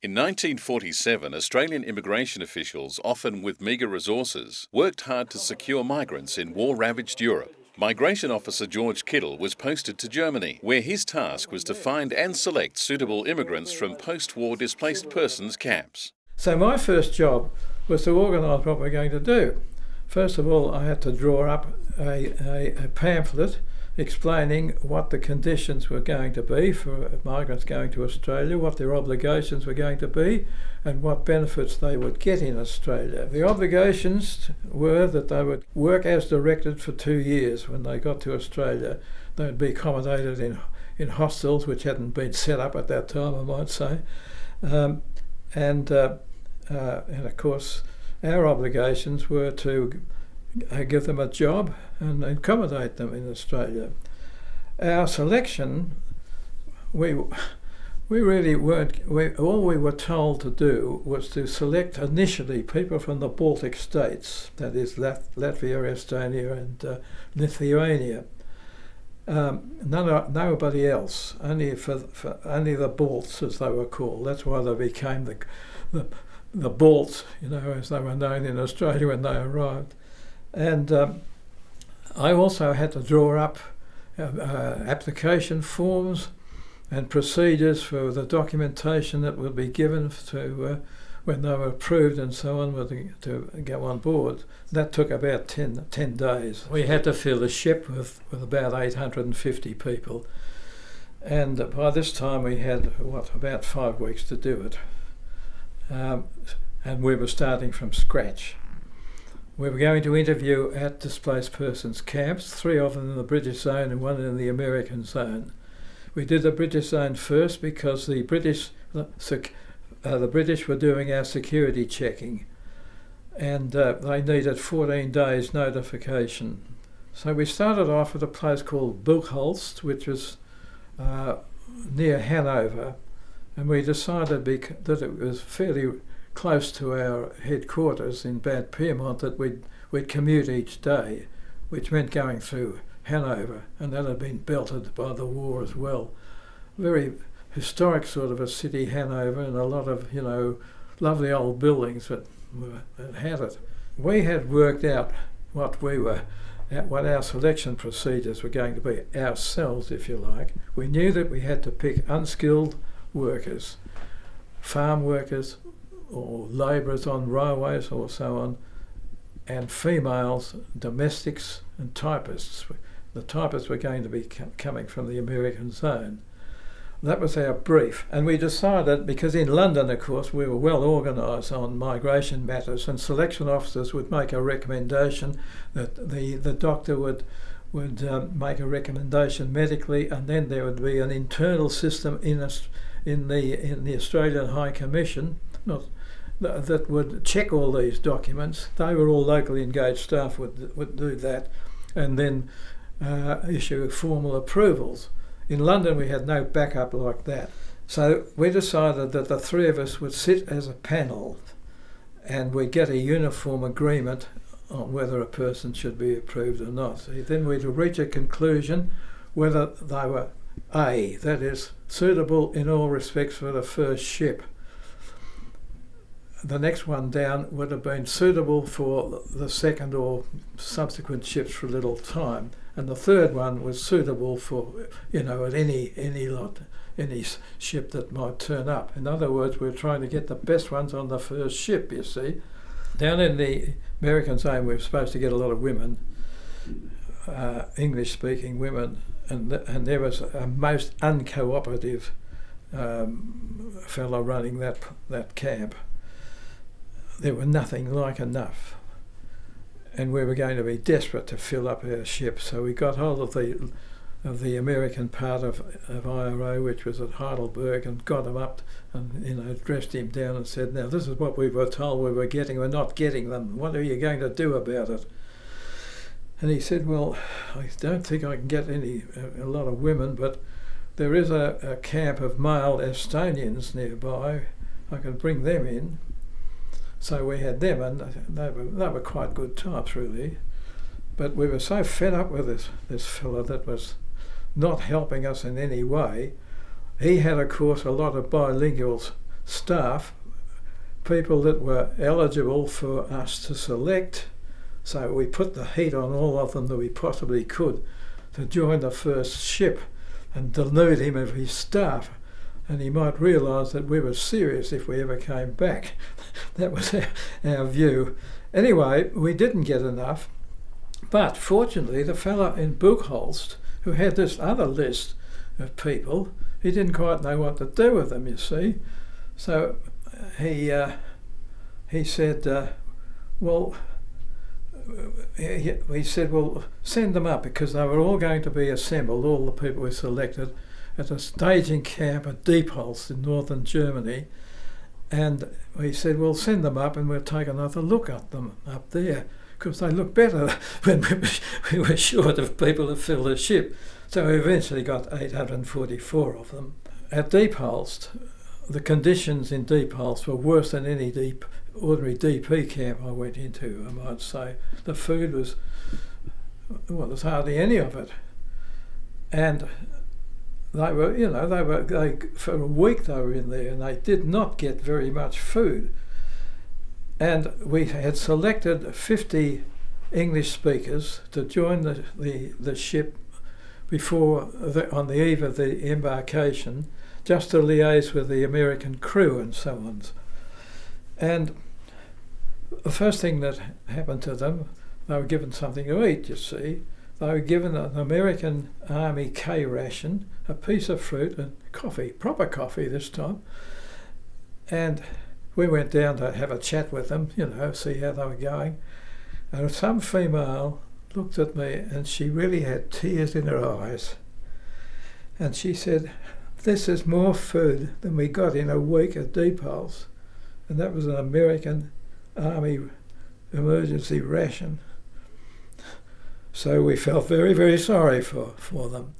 In 1947, Australian immigration officials, often with meagre resources, worked hard to secure migrants in war ravaged Europe. Migration Officer George Kittle was posted to Germany, where his task was to find and select suitable immigrants from post war displaced persons camps. So, my first job was to organise what we're going to do. First of all, I had to draw up a, a, a pamphlet explaining what the conditions were going to be for migrants going to Australia, what their obligations were going to be, and what benefits they would get in Australia. The obligations were that they would work as directed for two years when they got to Australia. They would be accommodated in, in hostels which hadn't been set up at that time, I might say. Um, and, uh, uh, and of course, our obligations were to uh, give them a job and accommodate them in Australia. Our selection, we we really weren't. We, all we were told to do was to select initially people from the Baltic states, that is Lat- Latvia, Estonia, and uh, Lithuania. Um, none, nobody else, only for, for, only the Balts as they were called. That's why they became the the, the Balts, you know, as they were known in Australia when they arrived. And um, I also had to draw up uh, uh, application forms and procedures for the documentation that would be given to uh, when they were approved and so on the, to go on board. That took about 10, 10, days. We had to fill the ship with, with about 850 people. And by this time we had, what, about five weeks to do it. Um, and we were starting from scratch. We were going to interview at displaced persons camps, three of them in the British zone and one in the American zone. We did the British zone first because the British, uh, the British were doing our security checking, and uh, they needed 14 days notification. So we started off at a place called Buchholz, which was uh, near Hanover, and we decided that it was fairly close to our headquarters in Bad Pyrmont that we'd, we'd commute each day, which meant going through Hanover, and that had been belted by the war as well. Very historic sort of a city, Hanover, and a lot of, you know, lovely old buildings that, that had it. We had worked out what we were, what our selection procedures were going to be ourselves, if you like. We knew that we had to pick unskilled workers, farm workers, or labourers on railways or so on, and females, domestics and typists. The typists were going to be coming from the American zone. That was our brief, and we decided because in London, of course, we were well organised on migration matters, and selection officers would make a recommendation that the the doctor would would um, make a recommendation medically, and then there would be an internal system in us in the in the Australian High Commission, not that would check all these documents. They were all locally engaged staff would would do that, and then uh, issue formal approvals. In London, we had no backup like that. So we decided that the three of us would sit as a panel, and we'd get a uniform agreement on whether a person should be approved or not. So then we'd reach a conclusion whether they were A, that is, suitable in all respects for the first ship the next one down would have been suitable for the second or subsequent ships for a little time, and the third one was suitable for you know at any any lot any ship that might turn up. In other words, we're trying to get the best ones on the first ship. You see, down in the American zone, we are supposed to get a lot of women, uh, English-speaking women, and th- and there was a most uncooperative um, fellow running that that camp there were nothing like enough. And we were going to be desperate to fill up our ship, so we got hold of the of the American part of, of IRO, which was at Heidelberg, and got him up and you know dressed him down and said, "Now this is what we were told we were getting. We're not getting them. What are you going to do about it?" And he said, "Well, I don't think I can get any a, a lot of women, but there is a, a camp of male Estonians nearby. I can bring them in." So we had them, and they were they were quite good types, really. But we were so fed up with this this fellow that was not helping us in any way. He had, of course, a lot of bilingual staff, people that were eligible for us to select. So we put the heat on all of them that we possibly could to join the first ship and delude him of his staff. And he might realise that we were serious if we ever came back. that was our, our view. Anyway, we didn't get enough. But fortunately, the fellow in Buchholz, who had this other list of people, he didn't quite know what to do with them, you see. So he, uh, he said, uh, well, he, he said, well, send them up because they were all going to be assembled, all the people we selected, at a staging camp at Diepholz in northern Germany. And he said, well, send them up and we'll take another look at them up there because they look better when we were short of people to fill the ship. So we eventually got 844 of them. At Diepholz, the conditions in Diepholz were worse than any deep ordinary DP camp I went into, I might say. The food was, well, there's hardly any of it. And they were, you know, they were, they, for a week they were in there and they did not get very much food. And we had selected 50 English speakers to join the, the, the ship before, the, on the eve of the embarkation, just to liaise with the American crew and so on. And the first thing that happened to them, they were given something to eat, you see. They were given an American Army K ration, a piece of fruit, and coffee, proper coffee this time. And we went down to have a chat with them, you know, see how they were going. And some female looked at me and she really had tears in her eyes. And she said, This is more food than we got in a week at Diepholz. And that was an American Army emergency ration. So we felt very, very sorry for, for them.